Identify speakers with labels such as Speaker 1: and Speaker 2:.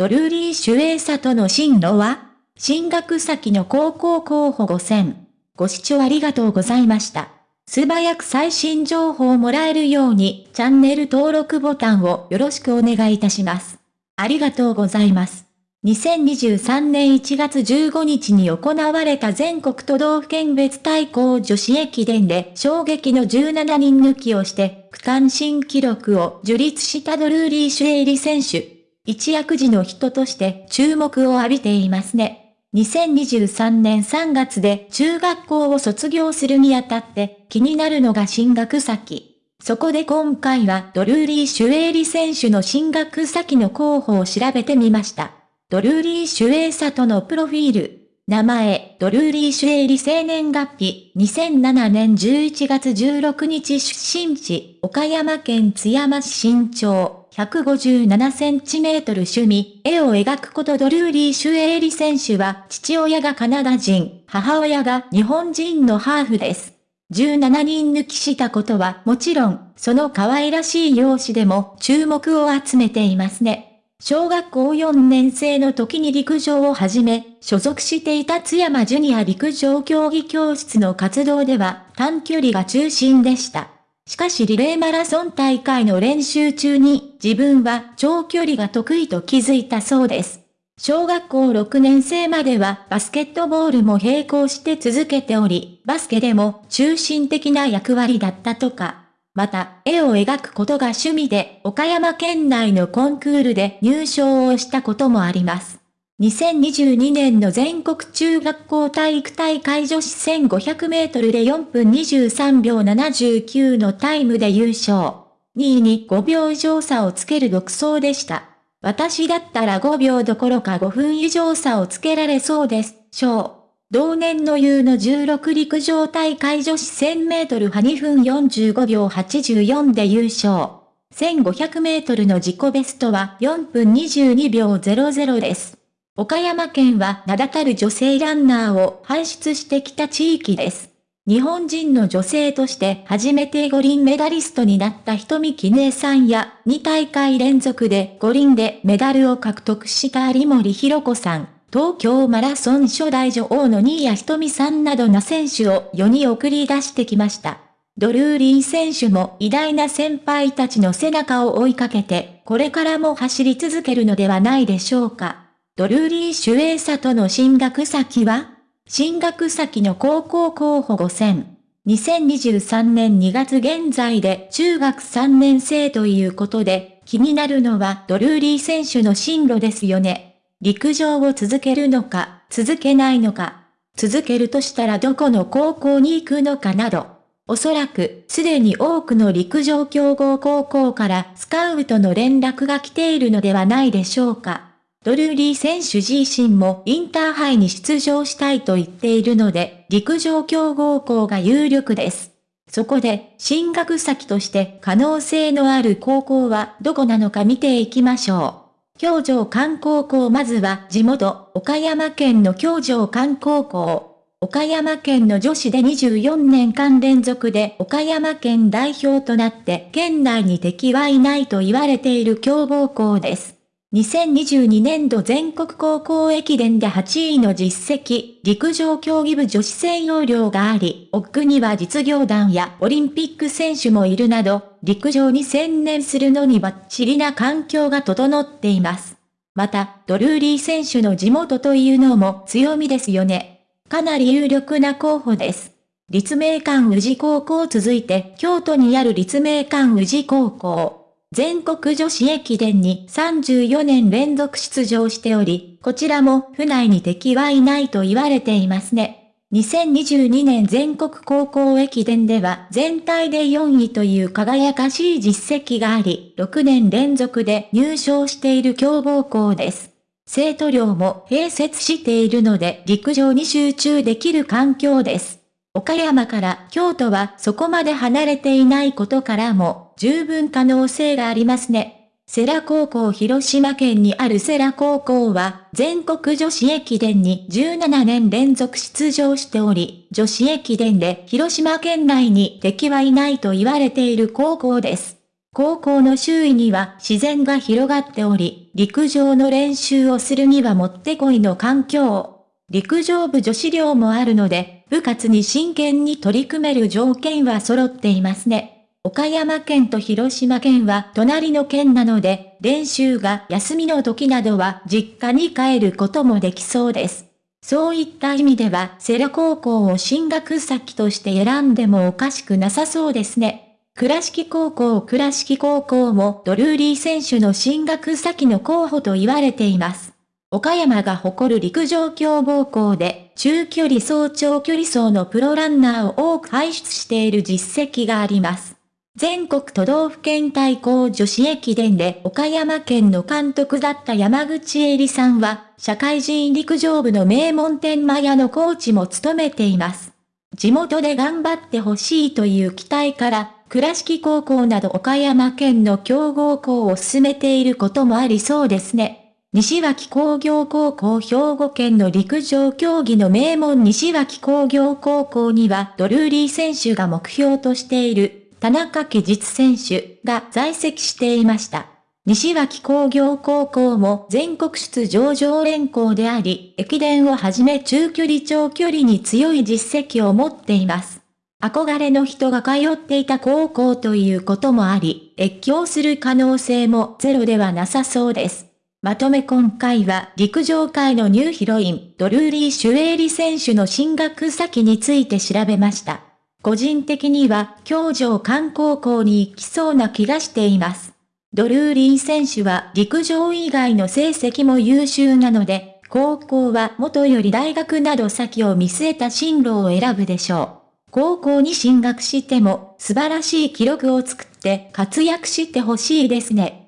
Speaker 1: ドルーリー・シュエーサとの進路は進学先の高校候補5000。ご視聴ありがとうございました。素早く最新情報をもらえるようにチャンネル登録ボタンをよろしくお願いいたします。ありがとうございます。2023年1月15日に行われた全国都道府県別対抗女子駅伝で衝撃の17人抜きをして区間新記録を樹立したドルーリー・シュエイリ選手。一躍時の人として注目を浴びていますね。2023年3月で中学校を卒業するにあたって気になるのが進学先。そこで今回はドルーリー・シュエイリ選手の進学先の候補を調べてみました。ドルーリー・シュエイサとのプロフィール。名前、ドルーリー・シュエイリ生年月日、2007年11月16日出身地、岡山県津山市身長、157センチメートル趣味、絵を描くことドルーリー・シュエイリ選手は、父親がカナダ人、母親が日本人のハーフです。17人抜きしたことはもちろん、その可愛らしい容姿でも注目を集めていますね。小学校4年生の時に陸上を始め、所属していた津山ジュニア陸上競技教室の活動では短距離が中心でした。しかしリレーマラソン大会の練習中に自分は長距離が得意と気づいたそうです。小学校6年生まではバスケットボールも並行して続けており、バスケでも中心的な役割だったとか。また、絵を描くことが趣味で、岡山県内のコンクールで入賞をしたこともあります。2022年の全国中学校体育大会女子1500メートルで4分23秒79のタイムで優勝。2位に5秒以上差をつける独走でした。私だったら5秒どころか5分以上差をつけられそうです。賞。同年の U の16陸上大会女子1000メートル派2分45秒84で優勝。1500メートルの自己ベストは4分22秒00です。岡山県は名だたる女性ランナーを輩出してきた地域です。日本人の女性として初めて五輪メダリストになった瞳記念さんや2大会連続で五輪でメダルを獲得した有森弘子さん。東京マラソン初代女王の新谷瞳さんなどの選手を世に送り出してきました。ドルーリー選手も偉大な先輩たちの背中を追いかけて、これからも走り続けるのではないでしょうか。ドルーリー・シュエーサとの進学先は？進学先の高校候補5000。2023年2月現在で中学3年生ということで、気になるのはドルーリー選手の進路ですよね。陸上を続けるのか、続けないのか、続けるとしたらどこの高校に行くのかなど、おそらく、すでに多くの陸上強豪高校からスカウトの連絡が来ているのではないでしょうか。ドルーリー選手自身もインターハイに出場したいと言っているので、陸上強豪校が有力です。そこで、進学先として可能性のある高校はどこなのか見ていきましょう。京城観光校まずは地元、岡山県の京城観光校。岡山県の女子で24年間連続で岡山県代表となって県内に敵はいないと言われている強豪校です。2022年度全国高校駅伝で8位の実績、陸上競技部女子専用寮があり、奥には実業団やオリンピック選手もいるなど、陸上に専念するのにバッチリな環境が整っています。また、ドルーリー選手の地元というのも強みですよね。かなり有力な候補です。立命館宇治高校続いて京都にある立命館宇治高校。全国女子駅伝に34年連続出場しており、こちらも府内に敵はいないと言われていますね。2022年全国高校駅伝では全体で4位という輝かしい実績があり、6年連続で入賞している強豪校です。生徒寮も併設しているので陸上に集中できる環境です。岡山から京都はそこまで離れていないことからも十分可能性がありますね。世羅高校広島県にある世羅高校は全国女子駅伝に17年連続出場しており、女子駅伝で広島県内に敵はいないと言われている高校です。高校の周囲には自然が広がっており、陸上の練習をするにはもってこいの環境。陸上部女子寮もあるので、部活に真剣に取り組める条件は揃っていますね。岡山県と広島県は隣の県なので、練習が休みの時などは実家に帰ることもできそうです。そういった意味では、セラ高校を進学先として選んでもおかしくなさそうですね。倉敷高校倉敷高校もドルーリー選手の進学先の候補と言われています。岡山が誇る陸上強豪校で、中距離走長距離走のプロランナーを多く輩出している実績があります。全国都道府県対抗女子駅伝で岡山県の監督だった山口恵里さんは、社会人陸上部の名門天満屋のコーチも務めています。地元で頑張ってほしいという期待から、倉敷高校など岡山県の強豪校を進めていることもありそうですね。西脇工業高校兵庫県の陸上競技の名門西脇工業高校にはドルーリー選手が目標としている田中家実選手が在籍していました。西脇工業高校も全国出場常連校であり、駅伝をはじめ中距離長距離に強い実績を持っています。憧れの人が通っていた高校ということもあり、越境する可能性もゼロではなさそうです。まとめ今回は陸上界のニューヒロイン、ドルーリー・シュエーリ選手の進学先について調べました。個人的には、京城観光校に行きそうな気がしています。ドルーリー選手は陸上以外の成績も優秀なので、高校は元より大学など先を見据えた進路を選ぶでしょう。高校に進学しても素晴らしい記録を作って活躍してほしいですね。